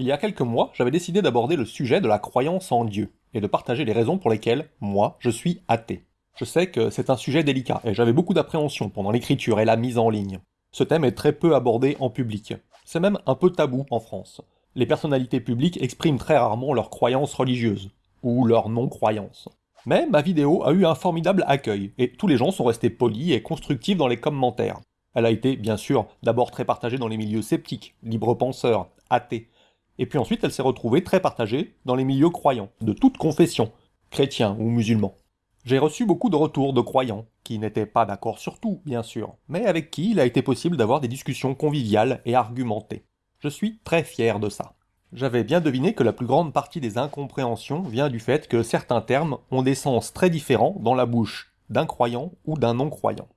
Il y a quelques mois, j'avais décidé d'aborder le sujet de la croyance en Dieu, et de partager les raisons pour lesquelles, moi, je suis athée. Je sais que c'est un sujet délicat, et j'avais beaucoup d'appréhension pendant l'écriture et la mise en ligne. Ce thème est très peu abordé en public. C'est même un peu tabou en France. Les personnalités publiques expriment très rarement leurs croyances religieuses, ou leur non-croyance. Mais ma vidéo a eu un formidable accueil, et tous les gens sont restés polis et constructifs dans les commentaires. Elle a été, bien sûr, d'abord très partagée dans les milieux sceptiques, libre-penseurs, athées, et puis ensuite elle s'est retrouvée très partagée dans les milieux croyants, de toute confession, chrétiens ou musulmans. J'ai reçu beaucoup de retours de croyants, qui n'étaient pas d'accord sur tout, bien sûr, mais avec qui il a été possible d'avoir des discussions conviviales et argumentées. Je suis très fier de ça. J'avais bien deviné que la plus grande partie des incompréhensions vient du fait que certains termes ont des sens très différents dans la bouche d'un croyant ou d'un non-croyant.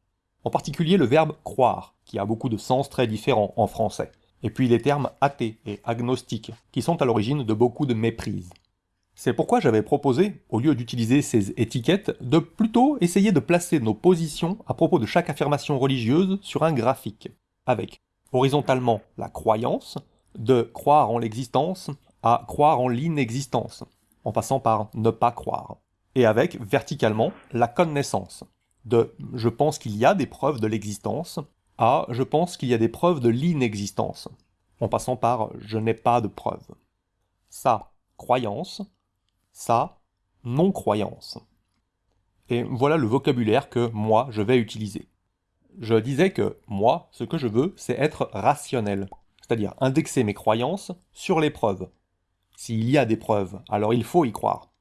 En particulier le verbe croire, qui a beaucoup de sens très différents en français et puis les termes athée et agnostique, qui sont à l'origine de beaucoup de méprises. C'est pourquoi j'avais proposé, au lieu d'utiliser ces étiquettes, de plutôt essayer de placer nos positions à propos de chaque affirmation religieuse sur un graphique, avec horizontalement la croyance, de croire en l'existence à croire en l'inexistence, en passant par ne pas croire, et avec verticalement la connaissance, de je pense qu'il y a des preuves de l'existence a. Je pense qu'il y a des preuves de l'inexistence, en passant par je n'ai pas de preuves. Ça, croyance. Ça, non-croyance. Et voilà le vocabulaire que moi, je vais utiliser. Je disais que moi, ce que je veux, c'est être rationnel, c'est-à-dire indexer mes croyances sur les preuves. S'il y a des preuves, alors il faut y croire.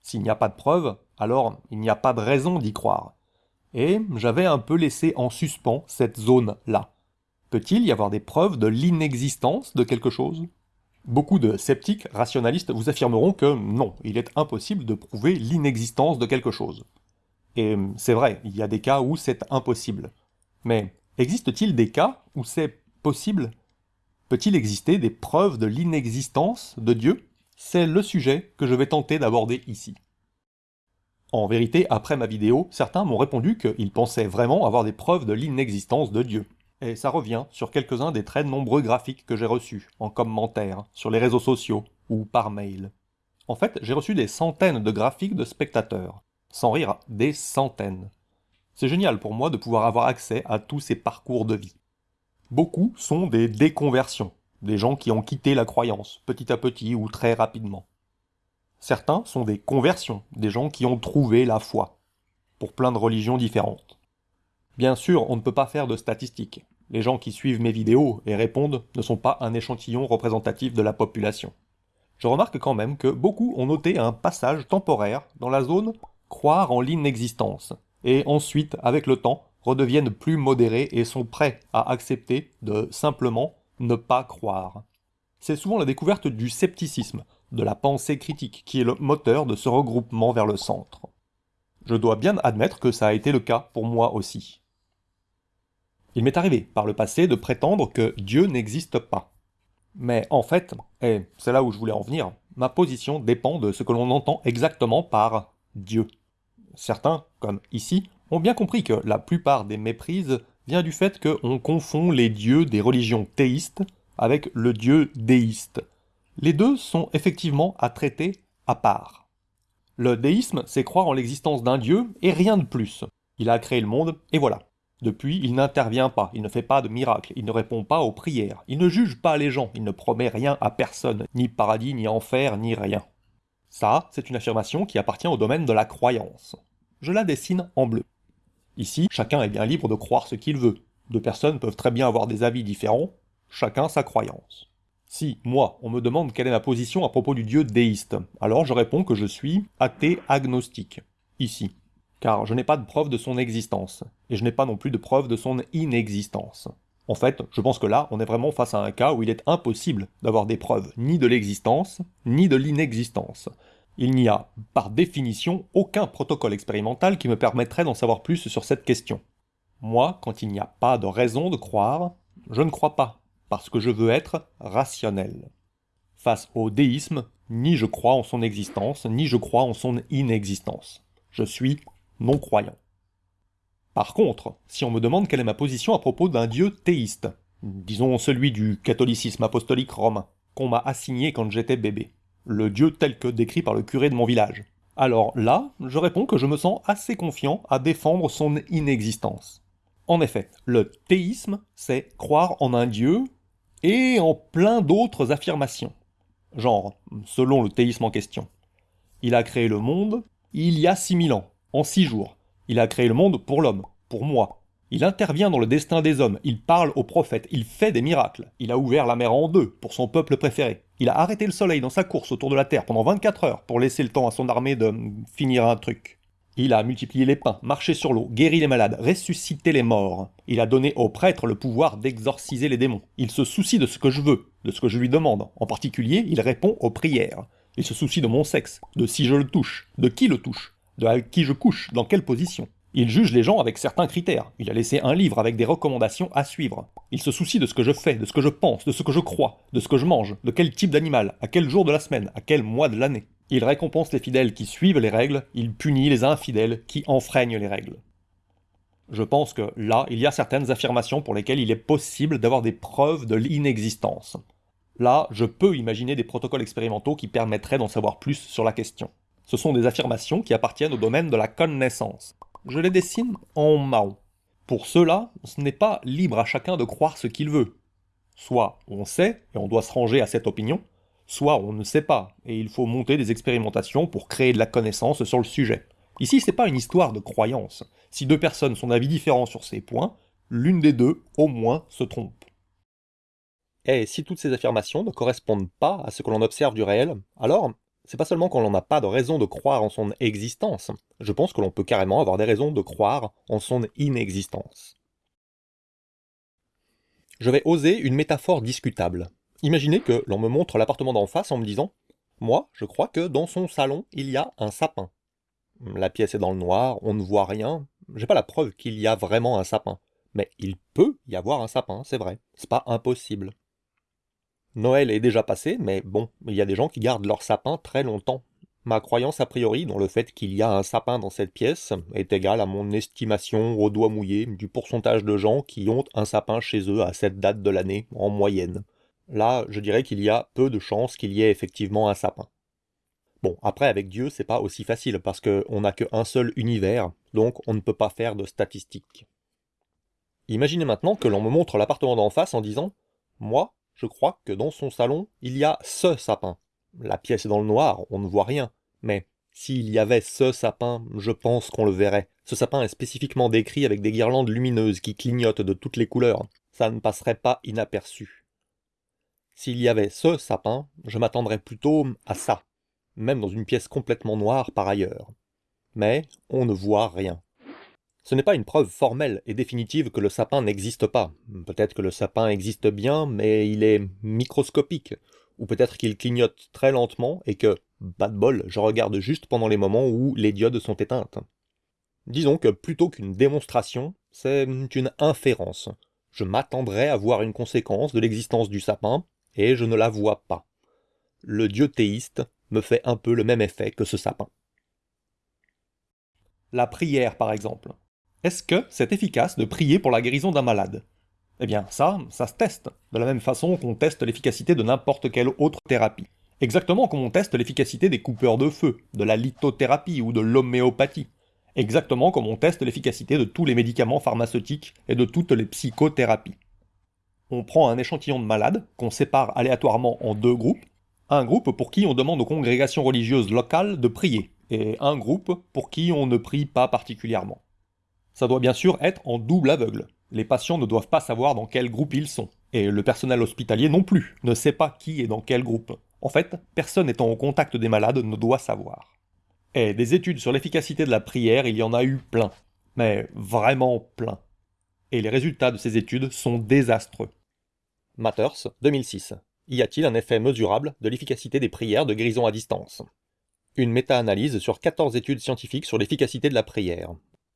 S'il n'y a pas de preuves, alors il n'y a pas de raison d'y croire et j'avais un peu laissé en suspens cette zone-là. Peut-il y avoir des preuves de l'inexistence de quelque chose? Beaucoup de sceptiques rationalistes vous affirmeront que non, il est impossible de prouver l'inexistence de quelque chose. Et c'est vrai, il y a des cas où c'est impossible. Mais existe-t-il des cas où c'est possible? Peut-il exister des preuves de l'inexistence de Dieu? C'est le sujet que je vais tenter d'aborder ici. En vérité, après ma vidéo, certains m'ont répondu qu'ils pensaient vraiment avoir des preuves de l'inexistence de Dieu. Et ça revient sur quelques-uns des très nombreux graphiques que j'ai reçus, en commentaire, sur les réseaux sociaux, ou par mail. En fait, j'ai reçu des centaines de graphiques de spectateurs. Sans rire, des centaines. C'est génial pour moi de pouvoir avoir accès à tous ces parcours de vie. Beaucoup sont des déconversions, des gens qui ont quitté la croyance, petit à petit ou très rapidement. Certains sont des conversions, des gens qui ont trouvé la foi, pour plein de religions différentes. Bien sûr, on ne peut pas faire de statistiques. Les gens qui suivent mes vidéos et répondent ne sont pas un échantillon représentatif de la population. Je remarque quand même que beaucoup ont noté un passage temporaire dans la zone « croire en l'inexistence » et ensuite, avec le temps, redeviennent plus modérés et sont prêts à accepter de simplement ne pas croire. C'est souvent la découverte du scepticisme, de la pensée critique, qui est le moteur de ce regroupement vers le centre. Je dois bien admettre que ça a été le cas pour moi aussi. Il m'est arrivé par le passé de prétendre que Dieu n'existe pas. Mais en fait, et c'est là où je voulais en venir, ma position dépend de ce que l'on entend exactement par Dieu. Certains, comme ici, ont bien compris que la plupart des méprises vient du fait qu'on confond les dieux des religions théistes avec le dieu déiste, les deux sont effectivement à traiter à part. Le déisme, c'est croire en l'existence d'un dieu et rien de plus. Il a créé le monde, et voilà. Depuis, il n'intervient pas, il ne fait pas de miracles, il ne répond pas aux prières, il ne juge pas les gens, il ne promet rien à personne, ni paradis, ni enfer, ni rien. Ça, c'est une affirmation qui appartient au domaine de la croyance. Je la dessine en bleu. Ici, chacun est bien libre de croire ce qu'il veut. Deux personnes peuvent très bien avoir des avis différents, chacun sa croyance. Si, moi, on me demande quelle est ma position à propos du dieu déiste, alors je réponds que je suis athée agnostique, ici, car je n'ai pas de preuve de son existence, et je n'ai pas non plus de preuve de son inexistence. En fait, je pense que là, on est vraiment face à un cas où il est impossible d'avoir des preuves ni de l'existence, ni de l'inexistence. Il n'y a, par définition, aucun protocole expérimental qui me permettrait d'en savoir plus sur cette question. Moi, quand il n'y a pas de raison de croire, je ne crois pas, parce que je veux être rationnel. Face au déisme, ni je crois en son existence, ni je crois en son inexistence. Je suis non-croyant. Par contre, si on me demande quelle est ma position à propos d'un dieu théiste, disons celui du catholicisme apostolique romain, qu'on m'a assigné quand j'étais bébé. Le Dieu tel que décrit par le curé de mon village. Alors là, je réponds que je me sens assez confiant à défendre son inexistence. En effet, le théisme, c'est croire en un Dieu et en plein d'autres affirmations. Genre, selon le théisme en question. Il a créé le monde il y a 6000 ans, en 6 jours. Il a créé le monde pour l'homme, pour moi. Il intervient dans le destin des hommes, il parle aux prophètes, il fait des miracles. Il a ouvert la mer en deux pour son peuple préféré. Il a arrêté le soleil dans sa course autour de la Terre pendant 24 heures pour laisser le temps à son armée de finir un truc. Il a multiplié les pains, marché sur l'eau, guéri les malades, ressuscité les morts. Il a donné aux prêtres le pouvoir d'exorciser les démons. Il se soucie de ce que je veux, de ce que je lui demande. En particulier, il répond aux prières. Il se soucie de mon sexe, de si je le touche, de qui le touche, de qui je couche, dans quelle position. Il juge les gens avec certains critères. Il a laissé un livre avec des recommandations à suivre. Il se soucie de ce que je fais, de ce que je pense, de ce que je crois, de ce que je mange, de quel type d'animal, à quel jour de la semaine, à quel mois de l'année. Il récompense les fidèles qui suivent les règles, il punit les infidèles qui enfreignent les règles. Je pense que là, il y a certaines affirmations pour lesquelles il est possible d'avoir des preuves de l'inexistence. Là, je peux imaginer des protocoles expérimentaux qui permettraient d'en savoir plus sur la question. Ce sont des affirmations qui appartiennent au domaine de la connaissance. Je les dessine en marron. Pour cela, ce n'est pas libre à chacun de croire ce qu'il veut. Soit on sait, et on doit se ranger à cette opinion, soit on ne sait pas, et il faut monter des expérimentations pour créer de la connaissance sur le sujet. Ici, c'est pas une histoire de croyance. Si deux personnes sont d'avis différents sur ces points, l'une des deux, au moins, se trompe. Et si toutes ces affirmations ne correspondent pas à ce que l'on observe du réel, alors c'est pas seulement qu'on n'a pas de raison de croire en son existence, je pense que l'on peut carrément avoir des raisons de croire en son inexistence. Je vais oser une métaphore discutable. Imaginez que l'on me montre l'appartement d'en face en me disant « Moi, je crois que dans son salon, il y a un sapin. La pièce est dans le noir, on ne voit rien. J'ai pas la preuve qu'il y a vraiment un sapin. Mais il peut y avoir un sapin, c'est vrai. C'est pas impossible. Noël est déjà passé, mais bon, il y a des gens qui gardent leur sapin très longtemps. Ma croyance a priori dans le fait qu'il y a un sapin dans cette pièce est égale à mon estimation au doigt mouillé du pourcentage de gens qui ont un sapin chez eux à cette date de l'année, en moyenne. Là, je dirais qu'il y a peu de chances qu'il y ait effectivement un sapin. Bon, après, avec Dieu, c'est pas aussi facile, parce qu'on n'a qu'un seul univers, donc on ne peut pas faire de statistiques. Imaginez maintenant que l'on me montre l'appartement d'en face en disant « Moi, je crois que dans son salon, il y a ce sapin. La pièce est dans le noir, on ne voit rien, mais s'il y avait ce sapin, je pense qu'on le verrait. Ce sapin est spécifiquement décrit avec des guirlandes lumineuses qui clignotent de toutes les couleurs. Ça ne passerait pas inaperçu. S'il y avait ce sapin, je m'attendrais plutôt à ça, même dans une pièce complètement noire par ailleurs. Mais on ne voit rien. Ce n'est pas une preuve formelle et définitive que le sapin n'existe pas. Peut-être que le sapin existe bien, mais il est microscopique. Ou peut-être qu'il clignote très lentement et que, bas de bol, je regarde juste pendant les moments où les diodes sont éteintes. Disons que plutôt qu'une démonstration, c'est une inférence. Je m'attendrais à voir une conséquence de l'existence du sapin, et je ne la vois pas. Le dieu théiste me fait un peu le même effet que ce sapin. La prière, par exemple. Est-ce que c'est efficace de prier pour la guérison d'un malade? Eh bien, ça, ça se teste, de la même façon qu'on teste l'efficacité de n'importe quelle autre thérapie. Exactement comme on teste l'efficacité des coupeurs de feu, de la lithothérapie ou de l'homéopathie. Exactement comme on teste l'efficacité de tous les médicaments pharmaceutiques et de toutes les psychothérapies on prend un échantillon de malades qu'on sépare aléatoirement en deux groupes, un groupe pour qui on demande aux congrégations religieuses locales de prier, et un groupe pour qui on ne prie pas particulièrement. Ça doit bien sûr être en double aveugle. Les patients ne doivent pas savoir dans quel groupe ils sont, et le personnel hospitalier non plus ne sait pas qui est dans quel groupe. En fait, personne étant au contact des malades ne doit savoir. Et des études sur l'efficacité de la prière, il y en a eu plein. Mais vraiment plein. Et les résultats de ces études sont désastreux. Matters, 2006. Y a-t-il un effet mesurable de l'efficacité des prières de guérison à distance? Une méta-analyse sur 14 études scientifiques sur l'efficacité de la prière.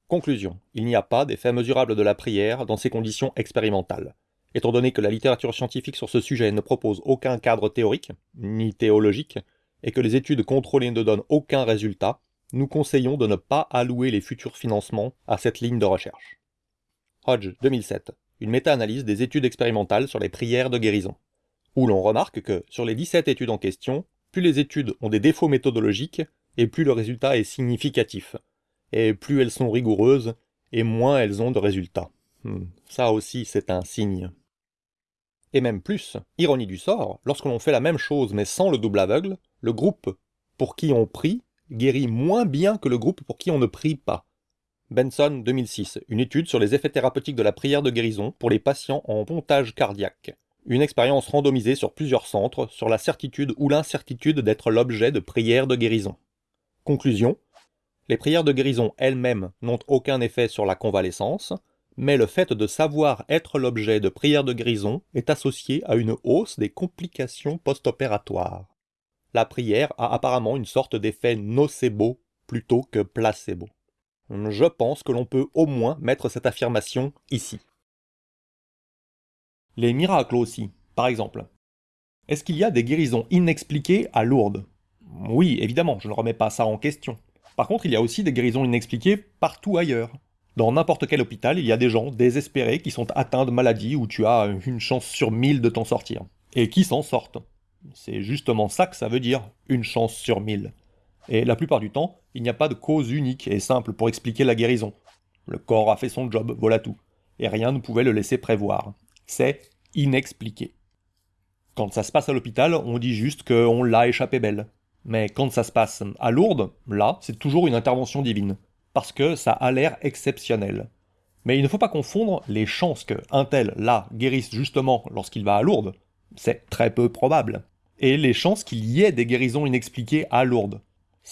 Conclusion. Il n'y a pas d'effet mesurable de la prière dans ces conditions expérimentales. Étant donné que la littérature scientifique sur ce sujet ne propose aucun cadre théorique, ni théologique, et que les études contrôlées ne donnent aucun résultat, nous conseillons de ne pas allouer les futurs financements à cette ligne de recherche. Hodge, 2007 une méta-analyse des études expérimentales sur les prières de guérison. où l'on remarque que sur les 17 études en question, plus les études ont des défauts méthodologiques, et plus le résultat est significatif. Et plus elles sont rigoureuses, et moins elles ont de résultats. Hmm, ça aussi, c'est un signe. Et même plus, ironie du sort, lorsque l'on fait la même chose mais sans le double aveugle, le groupe pour qui on prie guérit moins bien que le groupe pour qui on ne prie pas. Benson 2006, une étude sur les effets thérapeutiques de la prière de guérison pour les patients en pontage cardiaque. Une expérience randomisée sur plusieurs centres sur la certitude ou l'incertitude d'être l'objet de prières de guérison. Conclusion Les prières de guérison elles-mêmes n'ont aucun effet sur la convalescence, mais le fait de savoir être l'objet de prières de guérison est associé à une hausse des complications post-opératoires. La prière a apparemment une sorte d'effet nocebo plutôt que placebo. Je pense que l'on peut au moins mettre cette affirmation ici. Les miracles aussi, par exemple. Est-ce qu'il y a des guérisons inexpliquées à Lourdes? Oui, évidemment, je ne remets pas ça en question. Par contre, il y a aussi des guérisons inexpliquées partout ailleurs. Dans n'importe quel hôpital, il y a des gens désespérés qui sont atteints de maladies où tu as une chance sur mille de t'en sortir. Et qui s'en sortent? C'est justement ça que ça veut dire, une chance sur mille. Et la plupart du temps, il n'y a pas de cause unique et simple pour expliquer la guérison. Le corps a fait son job, voilà tout. Et rien ne pouvait le laisser prévoir. C'est inexpliqué. Quand ça se passe à l'hôpital, on dit juste qu'on l'a échappé belle. Mais quand ça se passe à Lourdes, là, c'est toujours une intervention divine. Parce que ça a l'air exceptionnel. Mais il ne faut pas confondre les chances que un tel, là, guérisse justement lorsqu'il va à Lourdes. C'est très peu probable. Et les chances qu'il y ait des guérisons inexpliquées à Lourdes.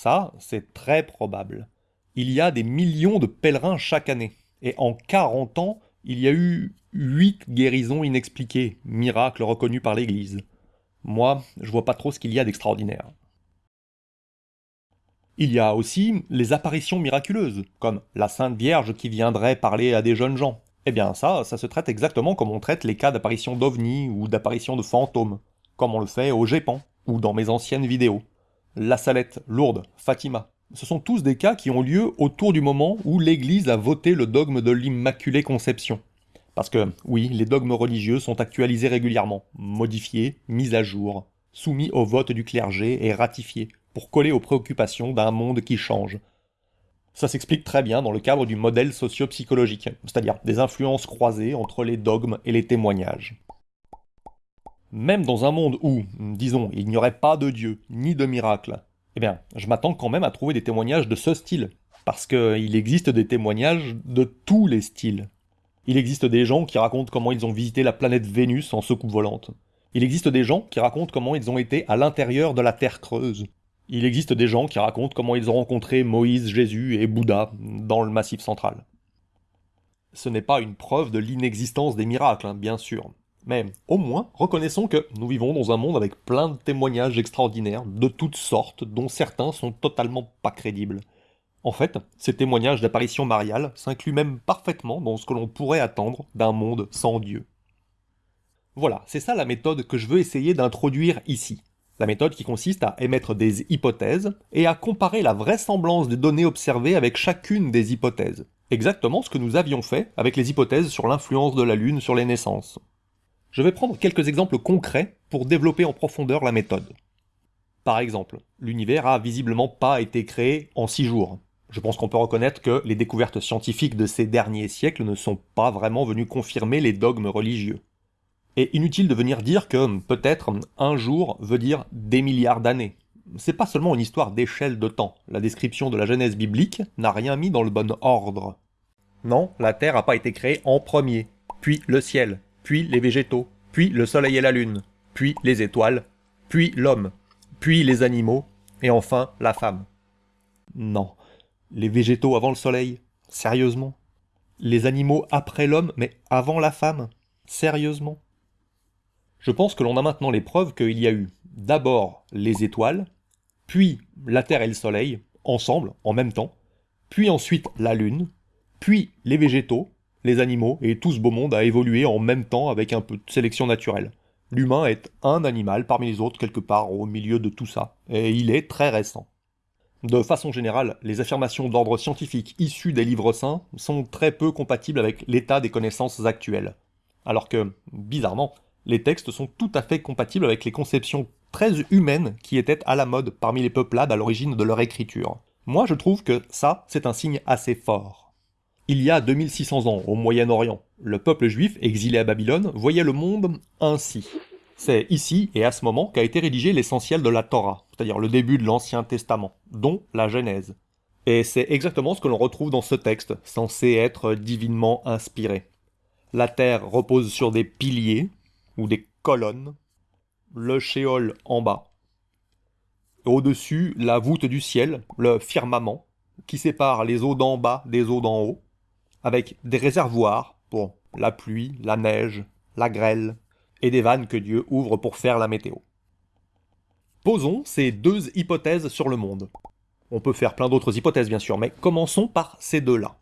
Ça, c'est très probable. Il y a des millions de pèlerins chaque année. Et en 40 ans, il y a eu 8 guérisons inexpliquées, miracles reconnus par l'Église. Moi, je vois pas trop ce qu'il y a d'extraordinaire. Il y a aussi les apparitions miraculeuses, comme la Sainte Vierge qui viendrait parler à des jeunes gens. Eh bien ça, ça se traite exactement comme on traite les cas d'apparition d'ovnis ou d'apparition de fantômes, comme on le fait au Gépan, ou dans mes anciennes vidéos. La Salette, Lourdes, Fatima. Ce sont tous des cas qui ont lieu autour du moment où l'Église a voté le dogme de l'Immaculée Conception. Parce que, oui, les dogmes religieux sont actualisés régulièrement, modifiés, mis à jour, soumis au vote du clergé et ratifiés, pour coller aux préoccupations d'un monde qui change. Ça s'explique très bien dans le cadre du modèle socio-psychologique, c'est-à-dire des influences croisées entre les dogmes et les témoignages. Même dans un monde où, disons, il n'y aurait pas de Dieu, ni de miracle, eh bien, je m'attends quand même à trouver des témoignages de ce style, parce qu'il existe des témoignages de tous les styles. Il existe des gens qui racontent comment ils ont visité la planète Vénus en secoupe volante. Il existe des gens qui racontent comment ils ont été à l'intérieur de la Terre creuse. Il existe des gens qui racontent comment ils ont rencontré Moïse, Jésus et Bouddha dans le Massif central. Ce n'est pas une preuve de l'inexistence des miracles, hein, bien sûr. Mais au moins, reconnaissons que nous vivons dans un monde avec plein de témoignages extraordinaires, de toutes sortes, dont certains sont totalement pas crédibles. En fait, ces témoignages d'apparition mariale s'incluent même parfaitement dans ce que l'on pourrait attendre d'un monde sans Dieu. Voilà, c'est ça la méthode que je veux essayer d'introduire ici. La méthode qui consiste à émettre des hypothèses et à comparer la vraisemblance des données observées avec chacune des hypothèses. Exactement ce que nous avions fait avec les hypothèses sur l'influence de la Lune sur les naissances. Je vais prendre quelques exemples concrets pour développer en profondeur la méthode. Par exemple, l'univers a visiblement pas été créé en six jours. Je pense qu'on peut reconnaître que les découvertes scientifiques de ces derniers siècles ne sont pas vraiment venues confirmer les dogmes religieux. Et inutile de venir dire que peut-être un jour veut dire des milliards d'années. C'est pas seulement une histoire d'échelle de temps. La description de la Genèse biblique n'a rien mis dans le bon ordre. Non, la Terre n'a pas été créée en premier, puis le ciel, puis les végétaux, puis le soleil et la lune, puis les étoiles, puis l'homme, puis les animaux, et enfin la femme. Non. Les végétaux avant le soleil. Sérieusement. Les animaux après l'homme, mais avant la femme. Sérieusement. Je pense que l'on a maintenant les preuves qu'il y a eu d'abord les étoiles, puis la Terre et le Soleil, ensemble, en même temps, puis ensuite la Lune, puis les végétaux, animaux et tout ce beau monde a évolué en même temps avec un peu de sélection naturelle. L'humain est un animal parmi les autres quelque part au milieu de tout ça, et il est très récent. De façon générale, les affirmations d'ordre scientifique issues des livres saints sont très peu compatibles avec l'état des connaissances actuelles. Alors que, bizarrement, Les textes sont tout à fait compatibles avec les conceptions très humaines qui étaient à la mode parmi les peuplades à l'origine de leur écriture. Moi je trouve que ça, c'est un signe assez fort. Il y a 2600 ans, au Moyen-Orient, le peuple juif, exilé à Babylone, voyait le monde ainsi. C'est ici et à ce moment qu'a été rédigé l'essentiel de la Torah, c'est-à-dire le début de l'Ancien Testament, dont la Genèse. Et c'est exactement ce que l'on retrouve dans ce texte, censé être divinement inspiré. La terre repose sur des piliers, ou des colonnes, le shéol en bas. Au-dessus, la voûte du ciel, le firmament, qui sépare les eaux d'en bas des eaux d'en haut, avec des réservoirs pour la pluie, la neige, la grêle, et des vannes que Dieu ouvre pour faire la météo. Posons ces deux hypothèses sur le monde. On peut faire plein d'autres hypothèses bien sûr, mais commençons par ces deux-là.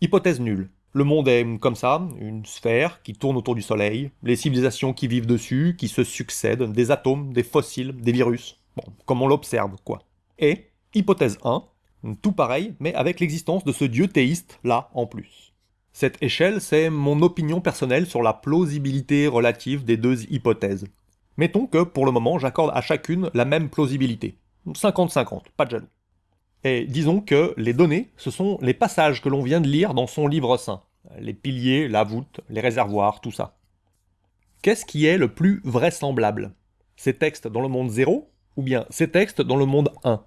Hypothèse nulle. Le monde est comme ça, une sphère qui tourne autour du Soleil, les civilisations qui vivent dessus, qui se succèdent, des atomes, des fossiles, des virus. Bon, comme on l'observe, quoi. Et, hypothèse 1, tout pareil, mais avec l'existence de ce dieu théiste là en plus. Cette échelle, c'est mon opinion personnelle sur la plausibilité relative des deux hypothèses. Mettons que, pour le moment, j'accorde à chacune la même plausibilité. 50-50, pas de jaloux. Et disons que les données, ce sont les passages que l'on vient de lire dans son livre saint. Les piliers, la voûte, les réservoirs, tout ça. Qu'est-ce qui est le plus vraisemblable? Ces textes dans le monde 0 ou bien ces textes dans le monde 1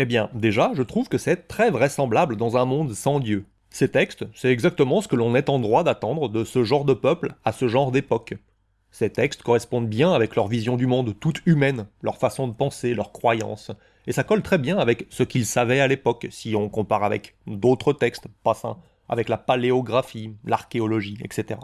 Eh bien, déjà, je trouve que c'est très vraisemblable dans un monde sans Dieu. Ces textes, c'est exactement ce que l'on est en droit d'attendre de ce genre de peuple à ce genre d'époque. Ces textes correspondent bien avec leur vision du monde toute humaine, leur façon de penser, leurs croyances, et ça colle très bien avec ce qu'ils savaient à l'époque, si on compare avec d'autres textes, pas sains, avec la paléographie, l'archéologie, etc.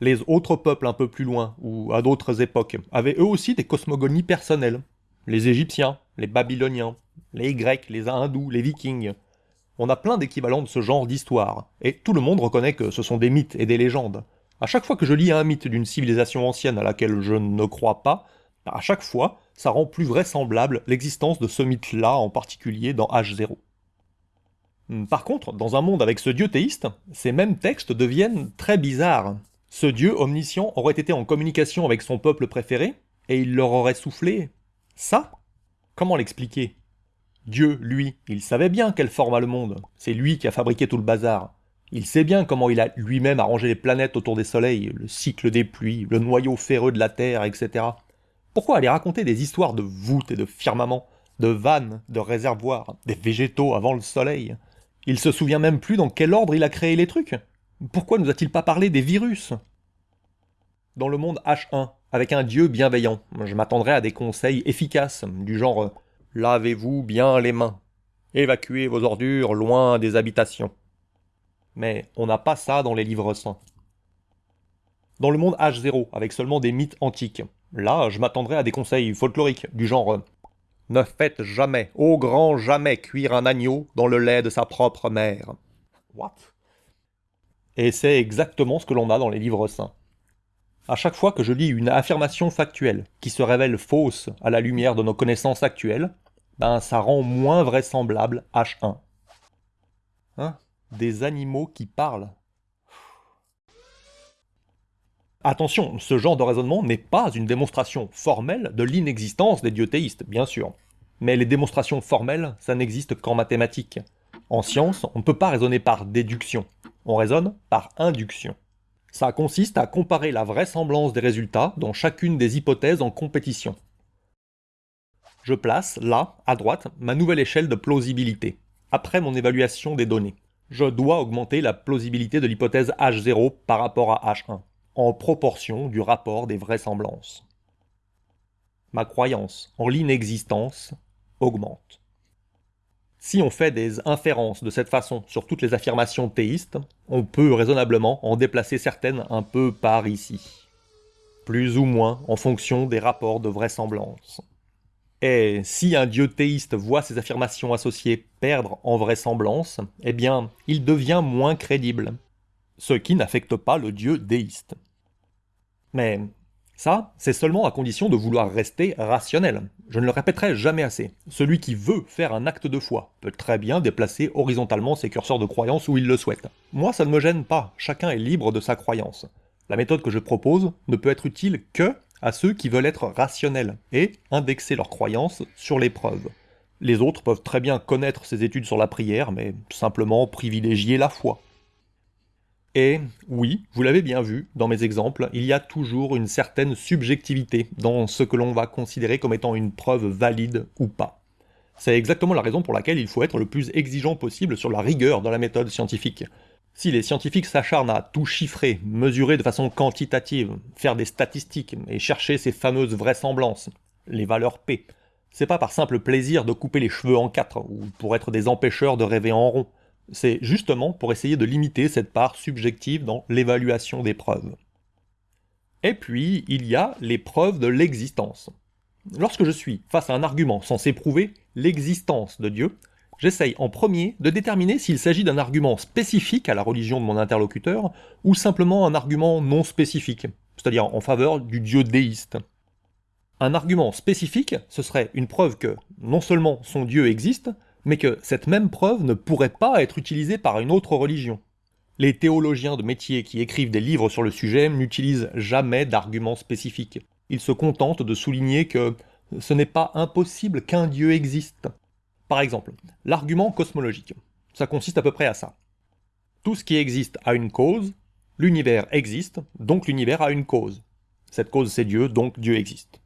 Les autres peuples un peu plus loin, ou à d'autres époques, avaient eux aussi des cosmogonies personnelles. Les Égyptiens, les Babyloniens, les Grecs, les Hindous, les Vikings. On a plein d'équivalents de ce genre d'histoire, et tout le monde reconnaît que ce sont des mythes et des légendes. À chaque fois que je lis un mythe d'une civilisation ancienne à laquelle je ne crois pas, à chaque fois, ça rend plus vraisemblable l'existence de ce mythe-là, en particulier dans H0. Hmm, par contre, dans un monde avec ce dieu théiste, ces mêmes textes deviennent très bizarres. Ce dieu omniscient aurait été en communication avec son peuple préféré, et il leur aurait soufflé ça Comment l'expliquer? Dieu, lui, il savait bien quelle forme a le monde, c'est lui qui a fabriqué tout le bazar. Il sait bien comment il a lui-même arrangé les planètes autour des soleils, le cycle des pluies, le noyau ferreux de la Terre, etc. Pourquoi aller raconter des histoires de voûtes et de firmaments, de vannes, de réservoirs, des végétaux avant le soleil? Il se souvient même plus dans quel ordre il a créé les trucs? Pourquoi nous a-t-il pas parlé des virus? Dans le monde H1, avec un dieu bienveillant, je m'attendrais à des conseils efficaces, du genre « lavez-vous bien les mains »,« évacuez vos ordures loin des habitations » mais on n'a pas ça dans les livres saints. Dans le monde H0, avec seulement des mythes antiques, là, je m'attendrais à des conseils folkloriques, du genre « Ne faites jamais, au grand jamais, cuire un agneau dans le lait de sa propre mère. » What? Et c'est exactement ce que l'on a dans les livres saints. À chaque fois que je lis une affirmation factuelle qui se révèle fausse à la lumière de nos connaissances actuelles, ben ça rend moins vraisemblable H1. Hein? Des animaux qui parlent. Attention, ce genre de raisonnement n'est pas une démonstration formelle de l'inexistence des dieux bien sûr. Mais les démonstrations formelles, ça n'existe qu'en mathématiques. En science, on ne peut pas raisonner par déduction, on raisonne par induction. Ça consiste à comparer la vraisemblance des résultats dans chacune des hypothèses en compétition. Je place, là, à droite, ma nouvelle échelle de plausibilité, après mon évaluation des données je dois augmenter la plausibilité de l'hypothèse H0 par rapport à H1, en proportion du rapport des vraisemblances. Ma croyance en l'inexistence augmente. Si on fait des inférences de cette façon sur toutes les affirmations théistes, on peut raisonnablement en déplacer certaines un peu par ici, plus ou moins en fonction des rapports de vraisemblance. Et si un dieu théiste voit ses affirmations associées perdre en vraisemblance, eh bien, il devient moins crédible. Ce qui n'affecte pas le dieu déiste. Mais ça, c'est seulement à condition de vouloir rester rationnel. Je ne le répéterai jamais assez. Celui qui veut faire un acte de foi peut très bien déplacer horizontalement ses curseurs de croyance où il le souhaite. Moi, ça ne me gêne pas, chacun est libre de sa croyance. La méthode que je propose ne peut être utile que à ceux qui veulent être rationnels et indexer leurs croyances sur les preuves. Les autres peuvent très bien connaître ces études sur la prière, mais simplement privilégier la foi. Et oui, vous l'avez bien vu dans mes exemples, il y a toujours une certaine subjectivité dans ce que l'on va considérer comme étant une preuve valide ou pas. C'est exactement la raison pour laquelle il faut être le plus exigeant possible sur la rigueur dans la méthode scientifique. Si les scientifiques s'acharnent à tout chiffrer, mesurer de façon quantitative, faire des statistiques et chercher ces fameuses vraisemblances, les valeurs P, c'est pas par simple plaisir de couper les cheveux en quatre ou pour être des empêcheurs de rêver en rond. C'est justement pour essayer de limiter cette part subjective dans l'évaluation des preuves. Et puis, il y a les preuves de l'existence. Lorsque je suis face à un argument censé prouver l'existence de Dieu, j'essaye en premier de déterminer s'il s'agit d'un argument spécifique à la religion de mon interlocuteur ou simplement un argument non spécifique, c'est-à-dire en faveur du Dieu déiste. Un argument spécifique, ce serait une preuve que non seulement son Dieu existe, mais que cette même preuve ne pourrait pas être utilisée par une autre religion. Les théologiens de métier qui écrivent des livres sur le sujet n'utilisent jamais d'arguments spécifiques. Ils se contentent de souligner que ce n'est pas impossible qu'un Dieu existe. Par exemple, l'argument cosmologique. Ça consiste à peu près à ça. Tout ce qui existe a une cause, l'univers existe, donc l'univers a une cause. Cette cause c'est Dieu, donc Dieu existe.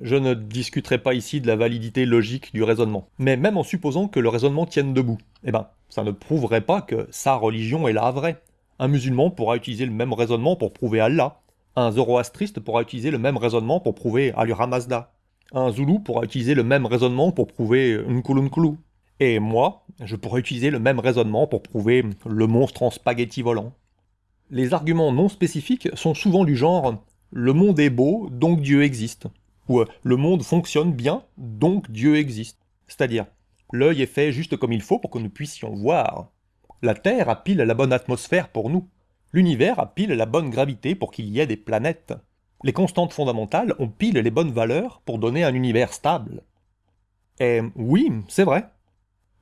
Je ne discuterai pas ici de la validité logique du raisonnement. Mais même en supposant que le raisonnement tienne debout, eh ben, ça ne prouverait pas que sa religion est la vraie. Un musulman pourra utiliser le même raisonnement pour prouver Allah. Un zoroastriste pourra utiliser le même raisonnement pour prouver Allura Mazda. Un zoulou pourra utiliser le même raisonnement pour prouver Nkulunkulu. Et moi, je pourrais utiliser le même raisonnement pour prouver le monstre en spaghetti volant. Les arguments non spécifiques sont souvent du genre « le monde est beau, donc Dieu existe » où euh, le monde fonctionne bien, donc Dieu existe. C'est-à-dire, l'œil est fait juste comme il faut pour que nous puissions voir. La Terre a pile la bonne atmosphère pour nous. L'univers a pile la bonne gravité pour qu'il y ait des planètes. Les constantes fondamentales ont pile les bonnes valeurs pour donner un univers stable. Et oui, c'est vrai.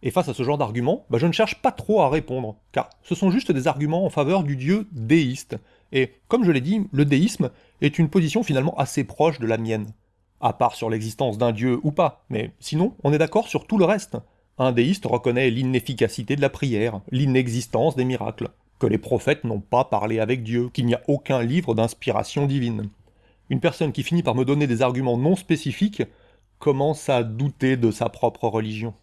Et face à ce genre d'arguments, bah, je ne cherche pas trop à répondre, car ce sont juste des arguments en faveur du dieu déiste. Et comme je l'ai dit, le déisme est une position finalement assez proche de la mienne à part sur l'existence d'un dieu ou pas, mais sinon, on est d'accord sur tout le reste. Un déiste reconnaît l'inefficacité de la prière, l'inexistence des miracles, que les prophètes n'ont pas parlé avec Dieu, qu'il n'y a aucun livre d'inspiration divine. Une personne qui finit par me donner des arguments non spécifiques commence à douter de sa propre religion.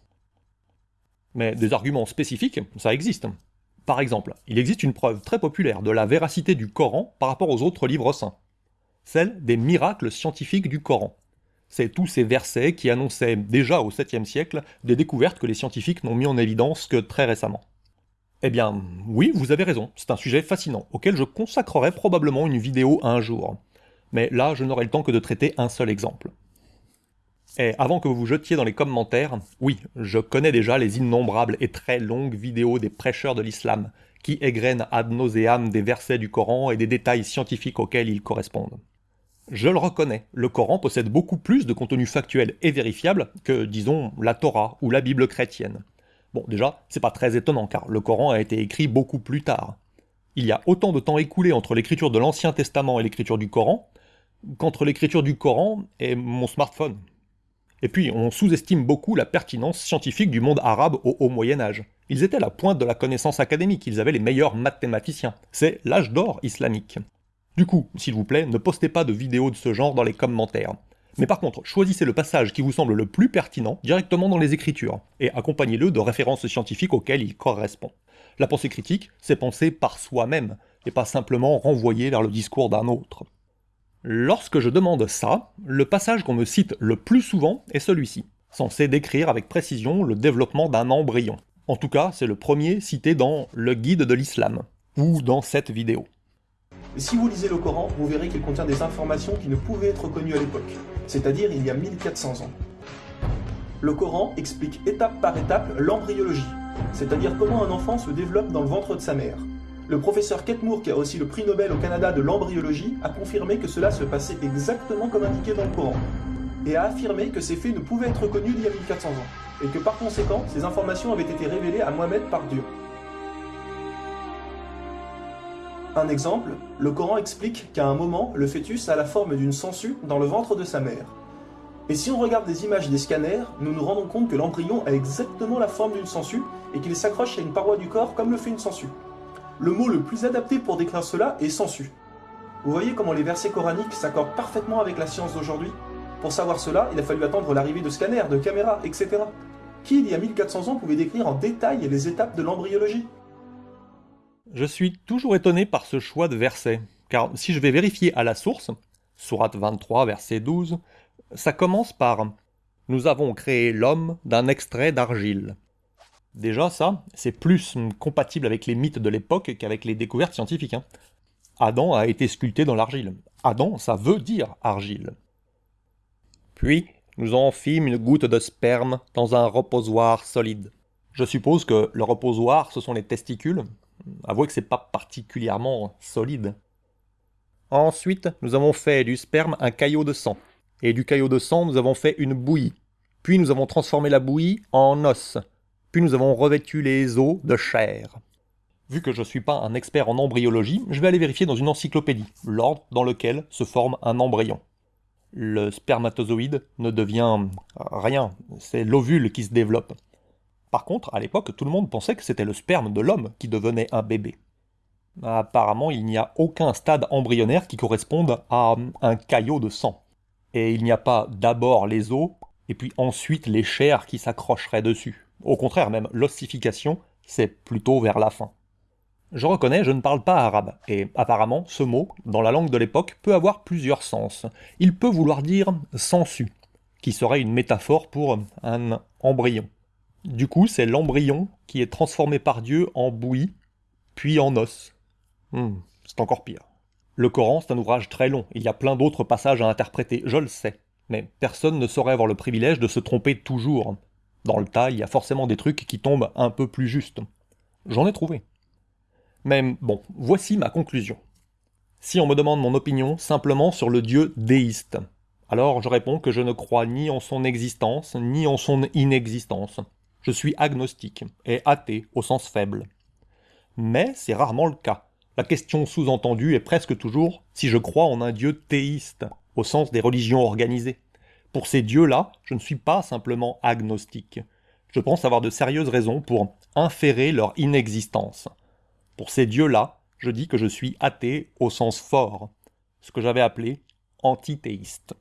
Mais des arguments spécifiques, ça existe. Par exemple, il existe une preuve très populaire de la véracité du Coran par rapport aux autres livres saints. Celle des miracles scientifiques du Coran. C'est tous ces versets qui annonçaient déjà au 7e siècle des découvertes que les scientifiques n'ont mis en évidence que très récemment. Eh bien, oui, vous avez raison, c'est un sujet fascinant, auquel je consacrerai probablement une vidéo un jour. Mais là, je n'aurai le temps que de traiter un seul exemple. Et avant que vous vous jetiez dans les commentaires, oui, je connais déjà les innombrables et très longues vidéos des prêcheurs de l'islam, qui égrènent ad nauseam des versets du Coran et des détails scientifiques auxquels ils correspondent. Je le reconnais, le Coran possède beaucoup plus de contenu factuel et vérifiable que, disons, la Torah ou la Bible chrétienne. Bon, déjà, c'est pas très étonnant car le Coran a été écrit beaucoup plus tard. Il y a autant de temps écoulé entre l'écriture de l'Ancien Testament et l'écriture du Coran qu'entre l'écriture du Coran et mon smartphone. Et puis, on sous-estime beaucoup la pertinence scientifique du monde arabe au Haut Moyen Âge. Ils étaient la pointe de la connaissance académique, ils avaient les meilleurs mathématiciens. C'est l'âge d'or islamique. Du coup, s'il vous plaît, ne postez pas de vidéos de ce genre dans les commentaires. Mais par contre, choisissez le passage qui vous semble le plus pertinent directement dans les écritures, et accompagnez-le de références scientifiques auxquelles il correspond. La pensée critique, c'est penser par soi-même, et pas simplement renvoyer vers le discours d'un autre. Lorsque je demande ça, le passage qu'on me cite le plus souvent est celui-ci, censé décrire avec précision le développement d'un embryon. En tout cas, c'est le premier cité dans Le Guide de l'Islam, ou dans cette vidéo. Si vous lisez le Coran, vous verrez qu'il contient des informations qui ne pouvaient être connues à l'époque, c'est-à-dire il y a 1400 ans. Le Coran explique étape par étape l'embryologie, c'est-à-dire comment un enfant se développe dans le ventre de sa mère. Le professeur Ketmour, qui a aussi le prix Nobel au Canada de l'embryologie, a confirmé que cela se passait exactement comme indiqué dans le Coran, et a affirmé que ces faits ne pouvaient être connus il y a 1400 ans, et que par conséquent, ces informations avaient été révélées à Mohamed par Dieu. Un exemple, le Coran explique qu'à un moment, le fœtus a la forme d'une sangsue dans le ventre de sa mère. Et si on regarde des images des scanners, nous nous rendons compte que l'embryon a exactement la forme d'une sangsue et qu'il s'accroche à une paroi du corps comme le fait une sangsue. Le mot le plus adapté pour décrire cela est sangsue. Vous voyez comment les versets coraniques s'accordent parfaitement avec la science d'aujourd'hui? Pour savoir cela, il a fallu attendre l'arrivée de scanners, de caméras, etc. Qui, il y a 1400 ans, pouvait décrire en détail les étapes de l'embryologie? Je suis toujours étonné par ce choix de versets, car si je vais vérifier à la source, Sourate 23, verset 12, ça commence par Nous avons créé l'homme d'un extrait d'argile. Déjà, ça, c'est plus compatible avec les mythes de l'époque qu'avec les découvertes scientifiques. Hein. Adam a été sculpté dans l'argile. Adam, ça veut dire argile. Puis, nous en fîmes une goutte de sperme dans un reposoir solide. Je suppose que le reposoir, ce sont les testicules? Avouez que c'est pas particulièrement solide. Ensuite, nous avons fait du sperme un caillot de sang et du caillot de sang, nous avons fait une bouillie. Puis nous avons transformé la bouillie en os. Puis nous avons revêtu les os de chair. Vu que je ne suis pas un expert en embryologie, je vais aller vérifier dans une encyclopédie l'ordre dans lequel se forme un embryon. Le spermatozoïde ne devient rien, c'est l'ovule qui se développe. Par contre, à l'époque, tout le monde pensait que c'était le sperme de l'homme qui devenait un bébé. Apparemment, il n'y a aucun stade embryonnaire qui corresponde à un caillot de sang et il n'y a pas d'abord les os, et puis ensuite les chairs qui s'accrocheraient dessus. Au contraire même, l'ossification, c'est plutôt vers la fin. Je reconnais, je ne parle pas arabe, et apparemment, ce mot, dans la langue de l'époque, peut avoir plusieurs sens. Il peut vouloir dire sensu, qui serait une métaphore pour un embryon. Du coup, c'est l'embryon qui est transformé par Dieu en bouillie, puis en os. Hmm, c'est encore pire. Le Coran, c'est un ouvrage très long, il y a plein d'autres passages à interpréter, je le sais. Mais personne ne saurait avoir le privilège de se tromper toujours. Dans le tas, il y a forcément des trucs qui tombent un peu plus justes. J'en ai trouvé. Mais bon, voici ma conclusion. Si on me demande mon opinion simplement sur le dieu déiste, alors je réponds que je ne crois ni en son existence, ni en son inexistence. Je suis agnostique et athée au sens faible. Mais c'est rarement le cas. La question sous-entendue est presque toujours si je crois en un dieu théiste, au sens des religions organisées. Pour ces dieux-là, je ne suis pas simplement agnostique. Je pense avoir de sérieuses raisons pour inférer leur inexistence. Pour ces dieux-là, je dis que je suis athée au sens fort, ce que j'avais appelé antithéiste.